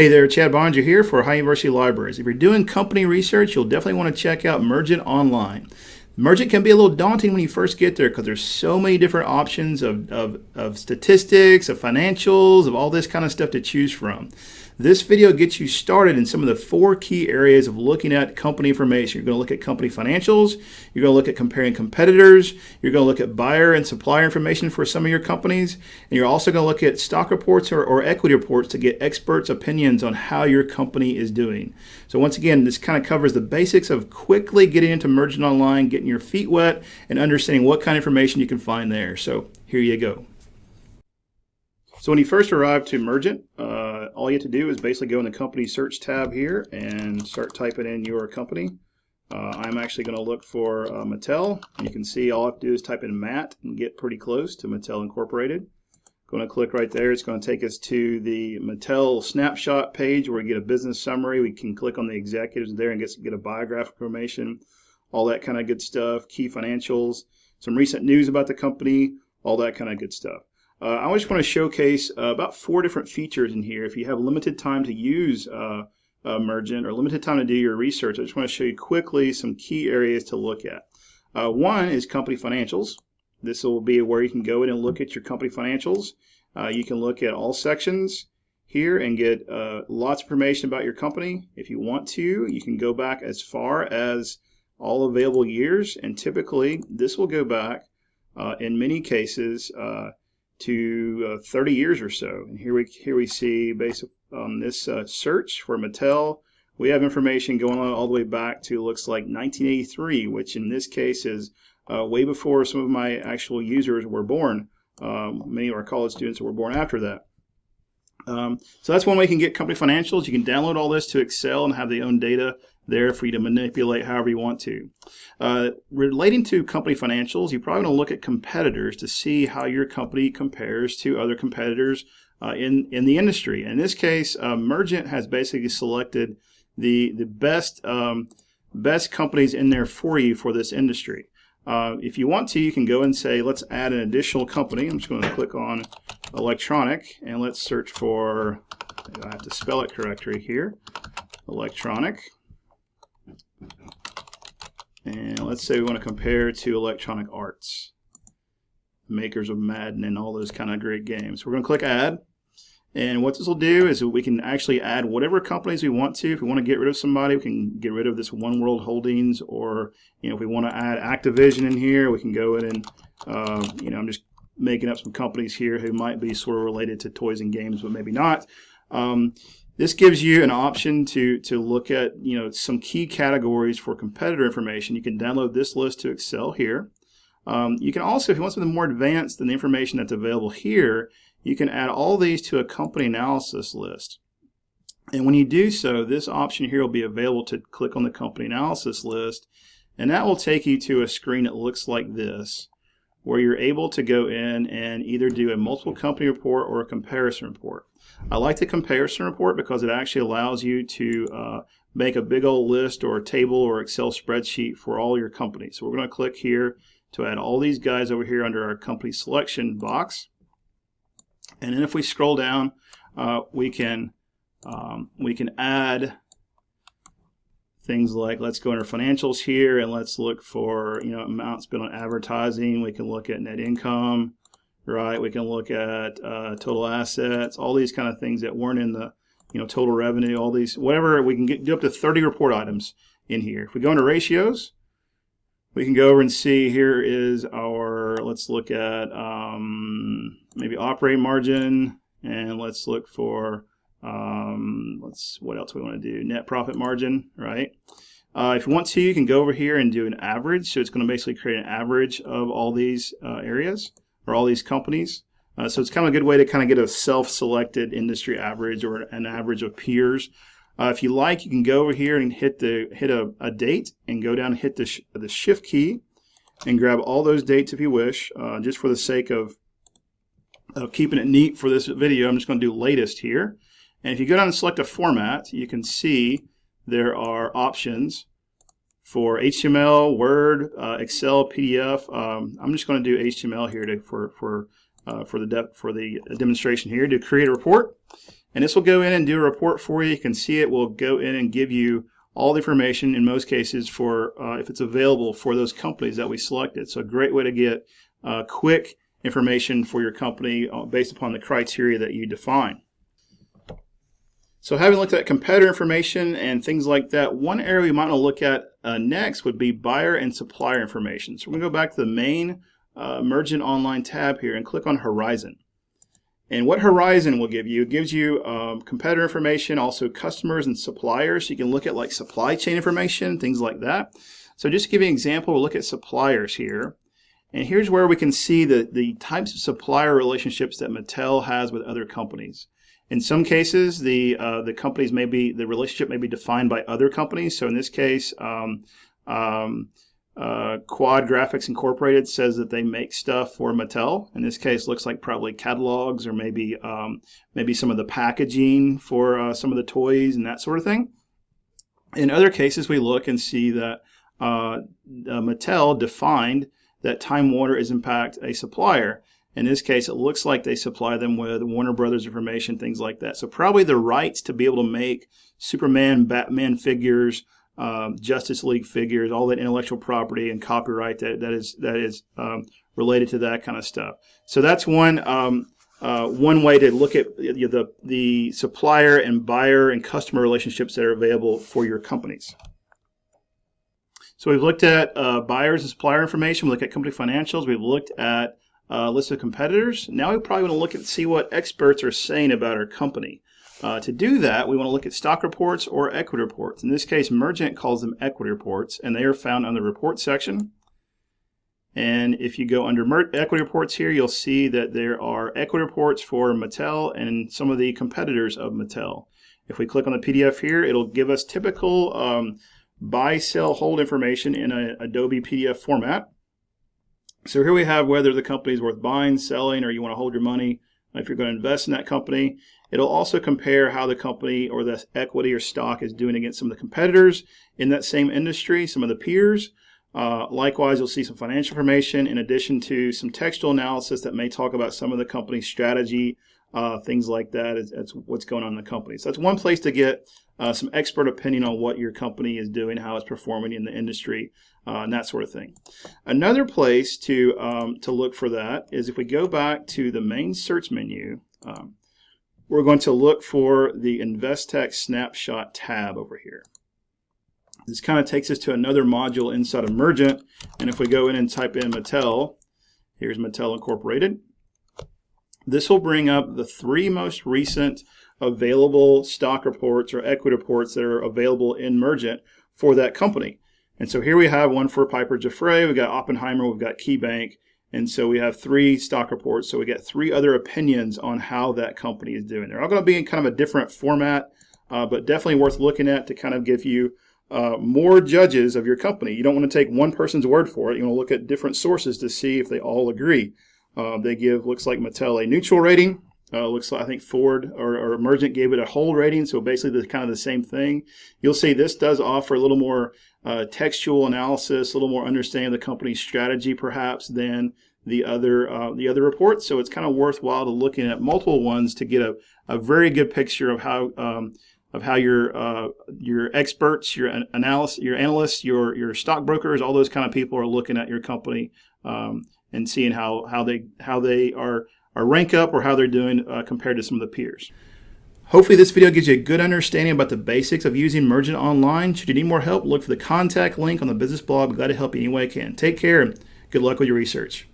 Hey there, Chad Boeninger here for Ohio University Libraries. If you're doing company research, you'll definitely want to check out Mergent Online. Mergent can be a little daunting when you first get there because there's so many different options of, of, of statistics, of financials, of all this kind of stuff to choose from. This video gets you started in some of the four key areas of looking at company information. You're going to look at company financials, you're going to look at comparing competitors, you're going to look at buyer and supplier information for some of your companies, and you're also going to look at stock reports or, or equity reports to get experts' opinions on how your company is doing. So once again, this kind of covers the basics of quickly getting into Mergent Online, getting your feet wet, and understanding what kind of information you can find there. So here you go. So when you first arrive to Mergent, uh, all you have to do is basically go in the company search tab here and start typing in your company. Uh, I'm actually going to look for uh, Mattel. You can see all I have to do is type in Matt and get pretty close to Mattel Incorporated. Going to click right there. It's going to take us to the Mattel snapshot page where we get a business summary. We can click on the executives there and get, get a biographic information, all that kind of good stuff, key financials, some recent news about the company, all that kind of good stuff. Uh, I just want to showcase uh, about four different features in here. If you have limited time to use uh, Mergent or limited time to do your research, I just want to show you quickly some key areas to look at. Uh, one is company financials. This will be where you can go in and look at your company financials. Uh, you can look at all sections here and get uh, lots of information about your company. If you want to, you can go back as far as all available years, and typically this will go back in many cases to uh, 30 years or so. And here we here we see based on this uh, search for Mattel, we have information going on all the way back to looks like 1983, which in this case is uh, way before some of my actual users were born. Um, many of our college students were born after that. Um, so that's one way you can get company financials. You can download all this to Excel and have the own data there for you to manipulate however you want to. Uh, relating to company financials, you probably want to look at competitors to see how your company compares to other competitors uh, in, in the industry. In this case, uh, Mergent has basically selected the, the best, um, best companies in there for you for this industry. Uh, if you want to, you can go and say, let's add an additional company. I'm just going to click on electronic and let's search for, I have to spell it correctly here, electronic. And let's say we want to compare to Electronic Arts, makers of Madden and all those kind of great games. We're going to click Add. And what this will do is we can actually add whatever companies we want to. If we want to get rid of somebody, we can get rid of this One World Holdings, or you know, if we want to add Activision in here, we can go in and uh, you know, I'm just making up some companies here who might be sort of related to toys and games, but maybe not. Um, this gives you an option to, to look at you know some key categories for competitor information. You can download this list to Excel here. Um, you can also, if you want something more advanced than the information that's available here, you can add all these to a company analysis list. And when you do so, this option here will be available to click on the company analysis list, and that will take you to a screen that looks like this, where you're able to go in and either do a multiple company report or a comparison report. I like the comparison report because it actually allows you to uh, make a big old list or a table or Excel spreadsheet for all your companies. So we're going to click here to add all these guys over here under our company selection box. And then if we scroll down, uh, we can um, we can add things like let's go under financials here and let's look for you know amounts spent on advertising. We can look at net income right? We can look at uh, total assets, all these kind of things that weren't in the, you know, total revenue, all these, whatever, we can get do up to 30 report items in here. If we go into ratios, we can go over and see here is our, let's look at um, maybe operating margin, and let's look for, um, let's, what else we want to do? Net profit margin, right? Uh, if you want to, you can go over here and do an average. So it's going to basically create an average of all these uh, areas or all these companies. Uh, so it's kind of a good way to kind of get a self-selected industry average or an average of peers. Uh, if you like, you can go over here and hit the hit a, a date and go down and hit the, sh the shift key and grab all those dates if you wish. Uh, just for the sake of, of keeping it neat for this video, I'm just going to do latest here. And if you go down and select a format, you can see there are options for HTML, Word, uh, Excel, PDF. Um, I'm just going to do HTML here to, for for uh, for the for the demonstration here to create a report. And this will go in and do a report for you. You can see it will go in and give you all the information in most cases for uh, if it's available for those companies that we selected. So a great way to get uh, quick information for your company uh, based upon the criteria that you define. So having looked at competitor information and things like that, one area we might want to look at uh, next would be buyer and supplier information. So we're going to go back to the main uh, Mergent Online tab here and click on Horizon. And what Horizon will give you, it gives you um, competitor information, also customers and suppliers. So you can look at like supply chain information, things like that. So just to give you an example, we'll look at suppliers here. And here's where we can see the, the types of supplier relationships that Mattel has with other companies. In some cases, the uh, the companies may be the relationship may be defined by other companies. So in this case, um, um, uh, Quad Graphics Incorporated says that they make stuff for Mattel. In this case, looks like probably catalogs or maybe um, maybe some of the packaging for uh, some of the toys and that sort of thing. In other cases, we look and see that uh, Mattel defined that Time Warner is in fact a supplier. In this case, it looks like they supply them with Warner Brothers information, things like that. So probably the rights to be able to make Superman, Batman figures, um, Justice League figures, all that intellectual property and copyright that, that is that is um, related to that kind of stuff. So that's one um, uh, one way to look at the, the the supplier and buyer and customer relationships that are available for your companies. So we've looked at uh, buyers and supplier information. We look at company financials. We've looked at uh, list of competitors. Now we probably want to look and see what experts are saying about our company. Uh, to do that, we want to look at stock reports or equity reports. In this case, Mergent calls them equity reports, and they are found on the report section. And if you go under Mer equity reports here, you'll see that there are equity reports for Mattel and some of the competitors of Mattel. If we click on the PDF here, it'll give us typical um, buy, sell, hold information in an Adobe PDF format. So here we have whether the company is worth buying, selling, or you want to hold your money if you're going to invest in that company. It'll also compare how the company or the equity or stock is doing against some of the competitors in that same industry, some of the peers. Uh, likewise, you'll see some financial information in addition to some textual analysis that may talk about some of the company's strategy, uh, things like that. It's, it's, what's going on in the company. So that's one place to get uh, some expert opinion on what your company is doing, how it's performing in the industry, uh, and that sort of thing. Another place to um, to look for that is if we go back to the main search menu. Um, we're going to look for the Investec Snapshot tab over here. This kind of takes us to another module inside of Mergent. And if we go in and type in Mattel, here's Mattel Incorporated. This will bring up the three most recent available stock reports or equity reports that are available in Mergent for that company. And so here we have one for Piper Jaffray, we've got Oppenheimer, we've got KeyBank, and so we have three stock reports. So we get three other opinions on how that company is doing. They're all going to be in kind of a different format, uh, but definitely worth looking at to kind of give you uh, more judges of your company. You don't want to take one person's word for it. You want to look at different sources to see if they all agree. Uh, they give, looks like Mattel, a neutral rating. Uh, looks like I think Ford or, or Mergent gave it a hold rating, so basically the kind of the same thing. You'll see this does offer a little more uh, textual analysis, a little more understanding of the company's strategy perhaps than the other uh, the other reports. So it's kind of worthwhile to looking at multiple ones to get a, a very good picture of how um, of how your uh, your experts, your analysis, your analysts, your your stockbrokers, all those kind of people are looking at your company um, and seeing how how they how they are are rank up or how they're doing uh, compared to some of the peers. Hopefully this video gives you a good understanding about the basics of using Mergent Online. Should you need more help, look for the contact link on the business blog. I'm glad to help you any way I can. Take care and good luck with your research.